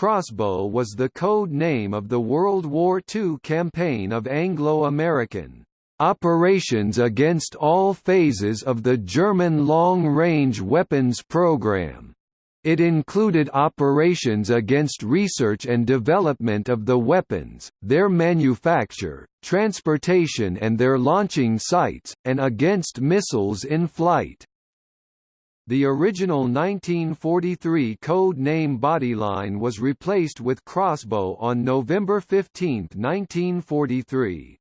crossbow was the code name of the World War II campaign of Anglo-American operations against all phases of the German long-range weapons program. It included operations against research and development of the weapons, their manufacture, transportation and their launching sites, and against missiles in flight. The original 1943 code name Bodyline was replaced with Crossbow on November 15, 1943.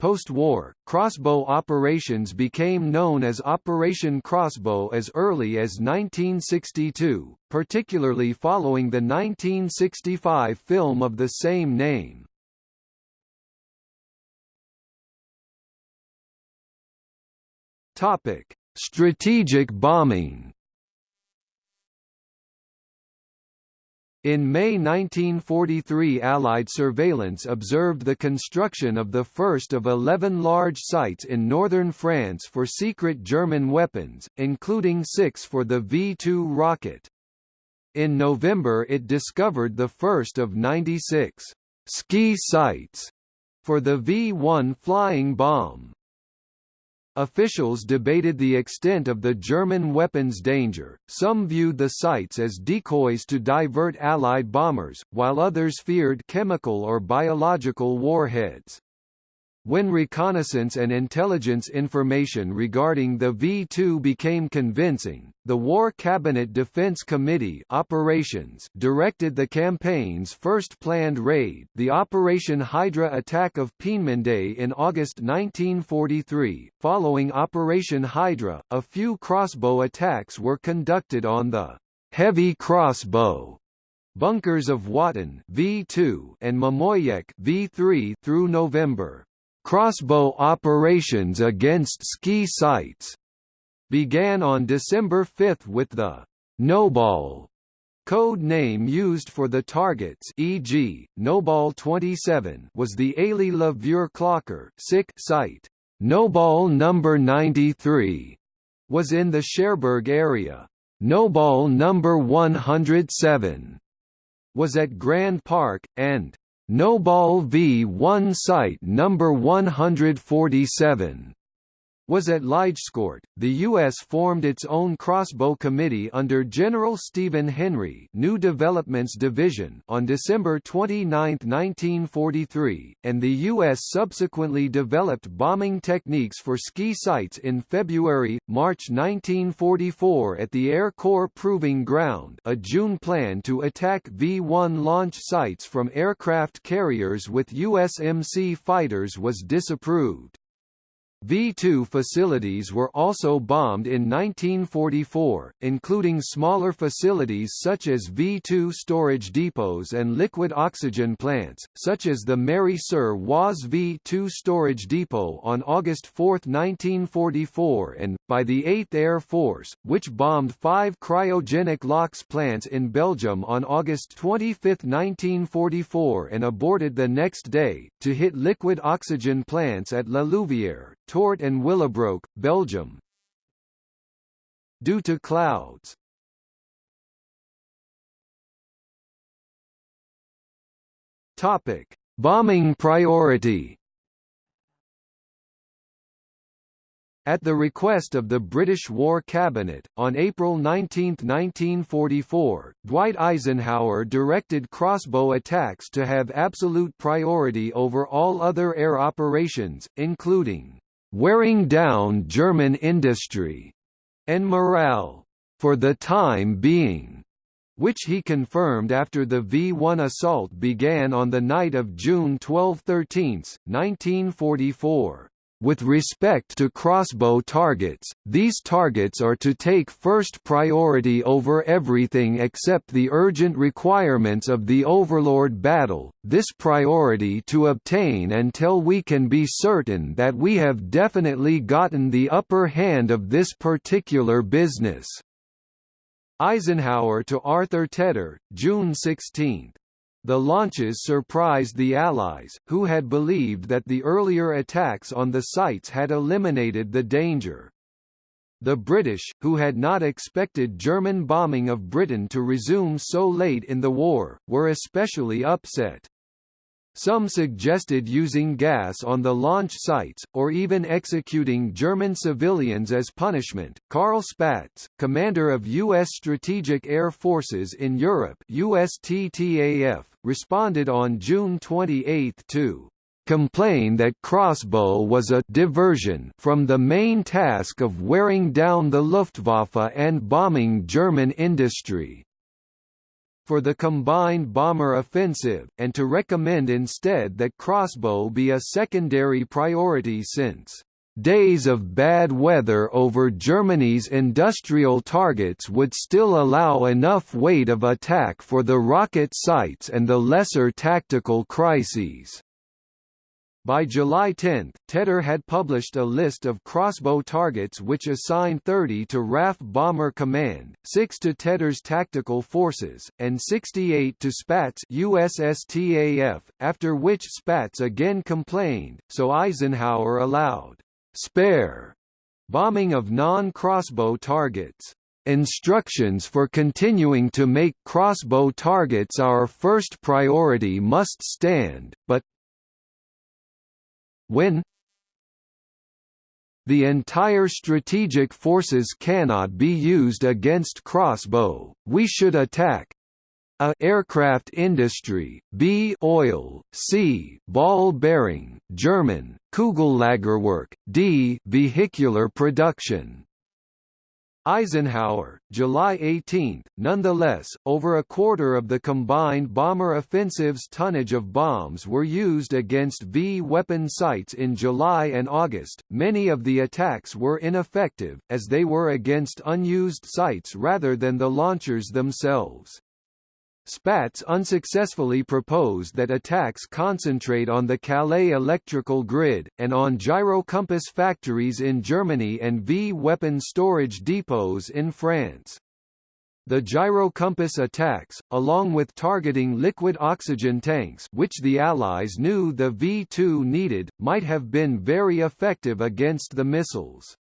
Post-war, crossbow operations became known as Operation Crossbow as early as 1962, particularly following the 1965 film of the same name. Topic: Strategic bombing In May 1943 Allied surveillance observed the construction of the first of 11 large sites in northern France for secret German weapons, including six for the V-2 rocket. In November it discovered the first of 96 ski sites for the V-1 flying bomb. Officials debated the extent of the German weapons danger, some viewed the sites as decoys to divert Allied bombers, while others feared chemical or biological warheads. When reconnaissance and intelligence information regarding the V-2 became convincing, the War Cabinet Defense Committee Operations directed the campaign's first planned raid the Operation Hydra attack of Peenemünde in August 1943. Following Operation Hydra, a few crossbow attacks were conducted on the heavy crossbow bunkers of Watten V2 and Mimoyecques V3 through November. Crossbow operations against ski sites began on December 5 with the Noball code name used for the targets e.g., Noball 27 was the Ailey La Clocker site. Noball number 93 was in the Cherbourg area. Noball number 107 was at Grand Parc, and Noball V1 site number 147 was at Ligescourt. The U.S. formed its own crossbow committee under General Stephen Henry New Developments Division on December 29, 1943, and the U.S. subsequently developed bombing techniques for ski sites in February, March 1944 at the Air Corps Proving Ground a June plan to attack V-1 launch sites from aircraft carriers with USMC fighters was disapproved. V-2 facilities were also bombed in 1944, including smaller facilities such as V-2 storage depots and liquid oxygen plants, such as the Méry-sur-Oise V-2 storage depot on August 4, 1944 and, by the 8th Air Force, which bombed five cryogenic LOX plants in Belgium on August 25, 1944 and aborted the next day, to hit liquid oxygen plants at La Louvière, Tort and Willebroek, Belgium. Due to clouds Topic: Bombing priority. At the request of the British War Cabinet, on April 19, 1944, Dwight Eisenhower directed crossbow attacks to have absolute priority over all other air operations, including wearing down German industry and morale for the time being, which he confirmed after the V-1 assault began on the night of June 12–13, 1944. With respect to crossbow targets, these targets are to take first priority over everything except the urgent requirements of the Overlord battle, this priority to obtain until we can be certain that we have definitely gotten the upper hand of this particular business." Eisenhower to Arthur Tedder, June 16. The launches surprised the Allies, who had believed that the earlier attacks on the sites had eliminated the danger. The British, who had not expected German bombing of Britain to resume so late in the war, were especially upset. Some suggested using gas on the launch sites, or even executing German civilians as punishment. Carl Spaatz, commander of U.S. Strategic Air Forces in Europe USSTAF, responded on June 28 to complain that crossbow was a diversion from the main task of wearing down the Luftwaffe and bombing German industry for the combined bomber offensive, and to recommend instead that crossbow be a secondary priority since days of bad weather over Germany's industrial targets would still allow enough weight of attack for the rocket sites and the lesser tactical crises. By July 10, Tedder had published a list of crossbow targets which assigned 30 to RAF Bomber Command, 6 to Tedder's tactical forces, and 68 to Spaatz USSTAF, after which Spaatz again complained, so Eisenhower allowed spare bombing of non-crossbow targets. Instructions for continuing to make crossbow targets our first priority must stand, but, when the entire strategic forces cannot be used against crossbow, we should attack a aircraft industry, b oil, c ball bearing, German, Kugellagerwerk, d vehicular production. Eisenhower, July 18. Nonetheless, over a quarter of the combined bomber offensive's tonnage of bombs were used against V weapon sites in July and August. Many of the attacks were ineffective, as they were against unused sites rather than the launchers themselves. Spaatz unsuccessfully proposed that attacks concentrate on the Calais electrical grid, and on gyrocompass factories in Germany and V-weapon storage depots in France. The gyrocompass attacks, along with targeting liquid oxygen tanks which the Allies knew the V-2 needed, might have been very effective against the missiles.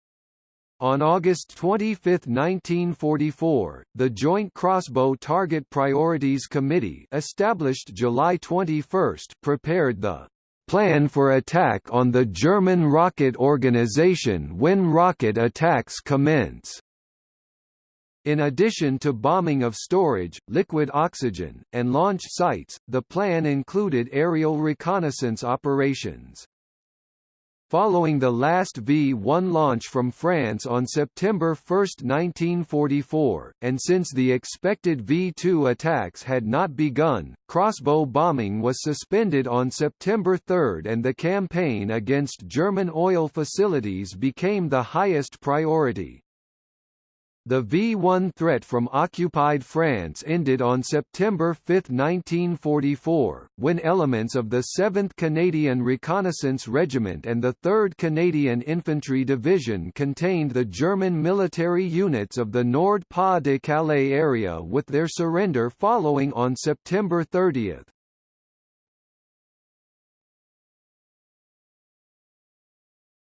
On August 25, 1944, the Joint Crossbow Target Priorities Committee established July 21 prepared the plan for attack on the German rocket organization when rocket attacks commence. In addition to bombing of storage, liquid oxygen, and launch sites, the plan included aerial reconnaissance operations. Following the last V-1 launch from France on September 1, 1944, and since the expected V-2 attacks had not begun, crossbow bombing was suspended on September 3 and the campaign against German oil facilities became the highest priority. The V-1 threat from occupied France ended on September 5, 1944, when elements of the 7th Canadian Reconnaissance Regiment and the 3rd Canadian Infantry Division contained the German military units of the Nord-Pas-de-Calais area with their surrender following on September 30.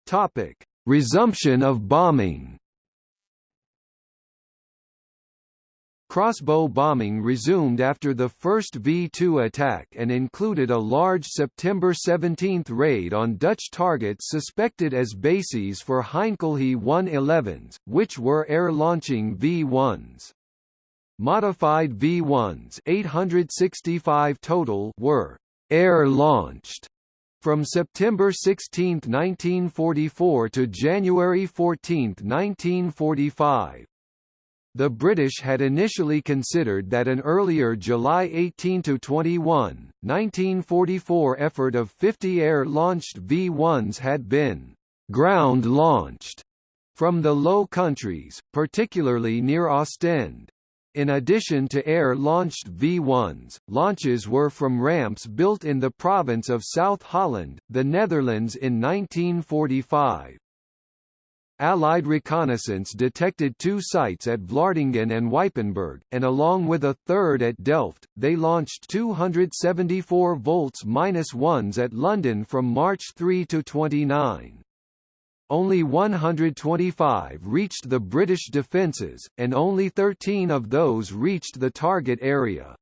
Topic: Resumption of bombing. Crossbow bombing resumed after the first V-2 attack and included a large September 17 raid on Dutch targets suspected as bases for Heinkel He 111s, which were air-launching V-1s. Modified V-1s 865 total were air-launched from September 16, 1944 to January 14, 1945. The British had initially considered that an earlier July 18–21, 1944 effort of 50 air-launched V-1s had been «ground-launched» from the Low Countries, particularly near Ostend. In addition to air-launched V-1s, launches were from ramps built in the province of South Holland, the Netherlands in 1945. Allied reconnaissance detected two sites at Vlaardingen and Ypenburg, and along with a third at Delft, they launched 274 volts-1s at London from March 3 to 29. only 125 reached the British defences, and only 13 of those reached the target area.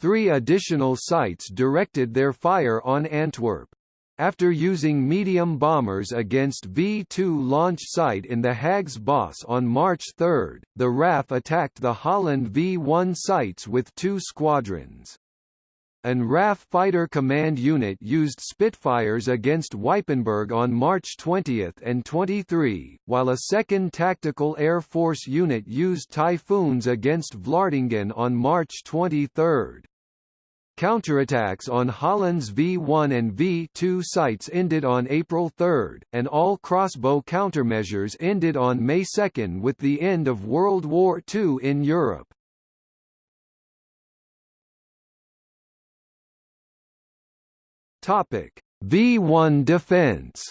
Three additional sites directed their fire on Antwerp. After using medium bombers against V-2 launch site in the Haagse Bos on March 3, the RAF attacked the Holland V-1 sites with two squadrons. An RAF Fighter Command Unit used Spitfires against Ypenburg on March 20 and 23, while a 2nd Tactical Air Force Unit used Typhoons against Vlaardingen on March 23. Counterattacks on Holland's V-1 and V-2 sites ended on April 3, and all crossbow countermeasures ended on May 2 with the end of World War II in Europe. V-1 defense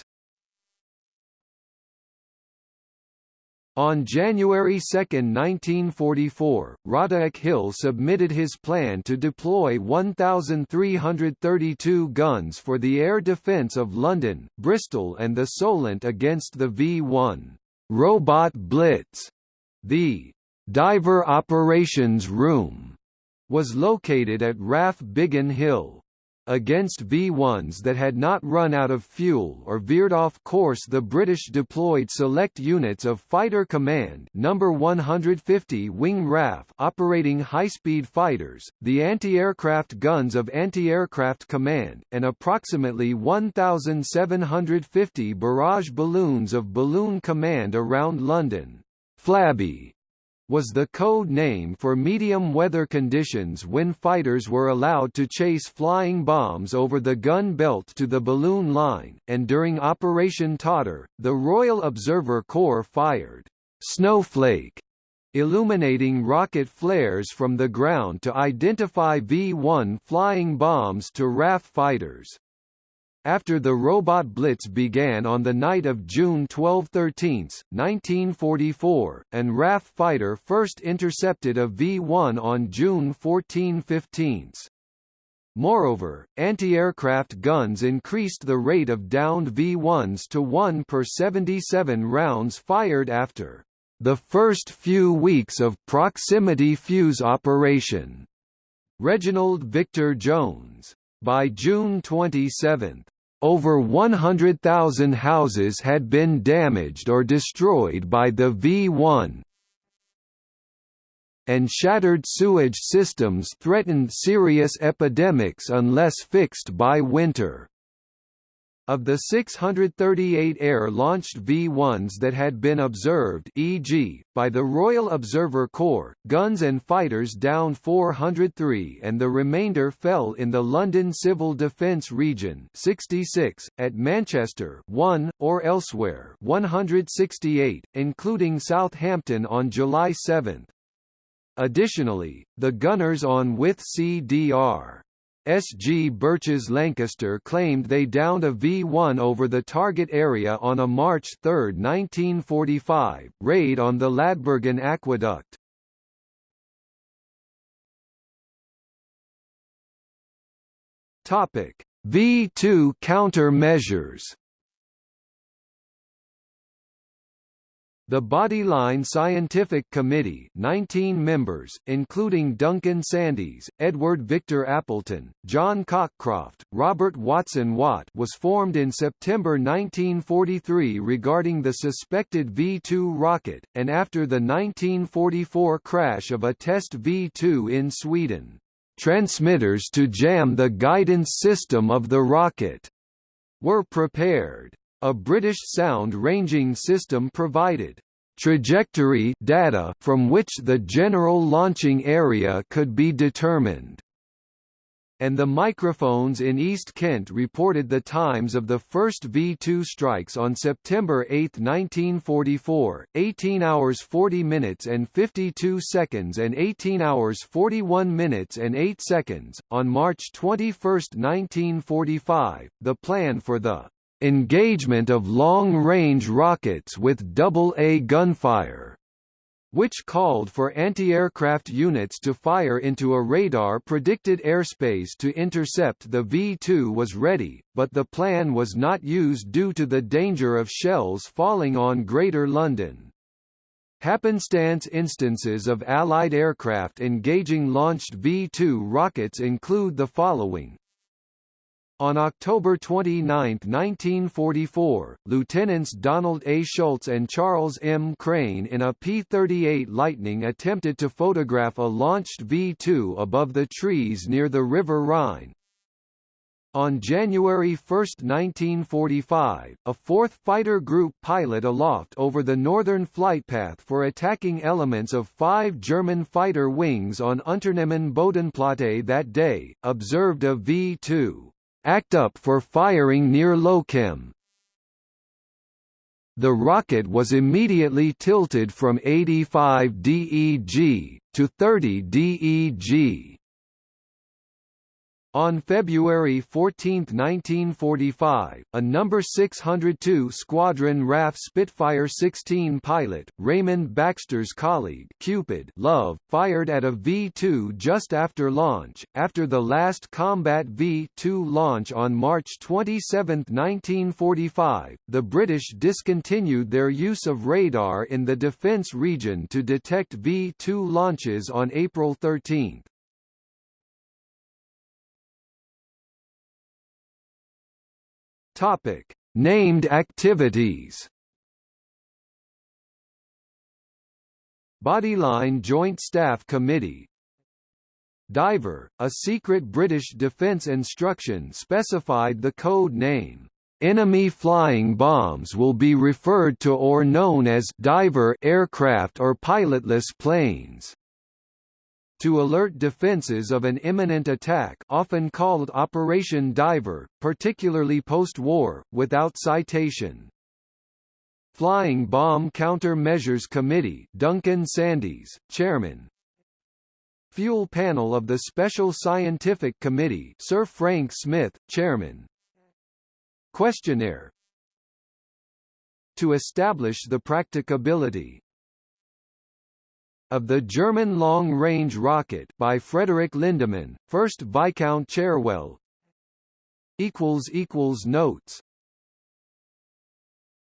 On January 2, 1944, Roderic Hill submitted his plan to deploy 1,332 guns for the air defence of London, Bristol and the Solent against the V-1 Robot Blitz. The Diver Operations Room was located at RAF Biggin Hill. Against V-1s that had not run out of fuel or veered off course the British deployed select units of Fighter Command No. 150 Wing RAF operating high-speed fighters, the anti-aircraft guns of Anti-Aircraft Command, and approximately 1,750 barrage balloons of Balloon Command around London. Flabby was the code name for medium weather conditions when fighters were allowed to chase flying bombs over the gun belt to the balloon line, and during Operation Totter, the Royal Observer Corps fired «snowflake» illuminating rocket flares from the ground to identify V-1 flying bombs to RAF fighters. After the robot blitz began on the night of June 12–13, 1944, and RAF fighter first intercepted a V-1 on June 14–15. Moreover, anti-aircraft guns increased the rate of downed V-1s to 1 per 77 rounds fired after the first few weeks of proximity fuse operation. Reginald Victor Jones. By June 27, over 100,000 houses had been damaged or destroyed by the V-1, and shattered sewage systems threatened serious epidemics unless fixed by winter. Of the 638 air-launched V-1s that had been observed e.g., by the Royal Observer Corps, guns and fighters downed 403 and the remainder fell in the London Civil Defence Region 66, at Manchester 1, or elsewhere 168, including Southampton on July 7. Additionally, the gunners on with CDR S. G. Birches Lancaster claimed they downed a V-1 over the target area on a March 3, 1945, raid on the Ladbergen Aqueduct. V-2 countermeasures The Bodyline Scientific Committee 19 members, including Duncan Sandys, Edward Victor Appleton, John Cockcroft, Robert Watson Watt was formed in September 1943 regarding the suspected V-2 rocket, and after the 1944 crash of a test V-2 in Sweden. Transmitters to jam the guidance system of the rocket were prepared. A British sound ranging system provided trajectory data from which the general launching area could be determined and the microphones in East Kent reported the times of the first V-2 strikes on September 8, 1944, 18 hours 40 minutes and 52 seconds and 18 hours 41 minutes and 8 seconds. On March 21, 1945, the plan for the engagement of long-range rockets with double-A gunfire which called for anti-aircraft units to fire into a radar-predicted airspace to intercept the V-2 was ready, but the plan was not used due to the danger of shells falling on Greater London. Happenstance instances of Allied aircraft engaging launched V-2 rockets include the following on October 29, 1944, Lieutenants Donald A. Schultz and Charles M. Crane in a P-38 Lightning attempted to photograph a launched V-2 above the trees near the River Rhine. On January 1, 1945, a 4th Fighter Group pilot aloft over the northern flight path for attacking elements of five German fighter wings on Unternehmen Bodenplatte that day, observed a V-2 act up for firing near Lochem. The rocket was immediately tilted from 85 DEG, to 30 DEG. On February 14, 1945, a No. 602 Squadron RAF Spitfire 16 pilot, Raymond Baxter's colleague Cupid Love, fired at a V-2 just after launch. After the last combat V-2 launch on March 27, 1945, the British discontinued their use of radar in the defence region to detect V-2 launches on April 13. Topic: Named activities. Bodyline Joint Staff Committee Diver, a secret British defence instruction specified the code name. Enemy flying bombs will be referred to or known as diver aircraft or pilotless planes to alert defenses of an imminent attack often called Operation Diver, particularly post-war, without citation. Flying Bomb Countermeasures Committee Duncan Sandys, Chairman. Fuel Panel of the Special Scientific Committee Sir Frank Smith, Chairman. Questionnaire. To establish the practicability of the German long-range rocket by Frederick Lindemann, 1st Viscount Cherwell. Notes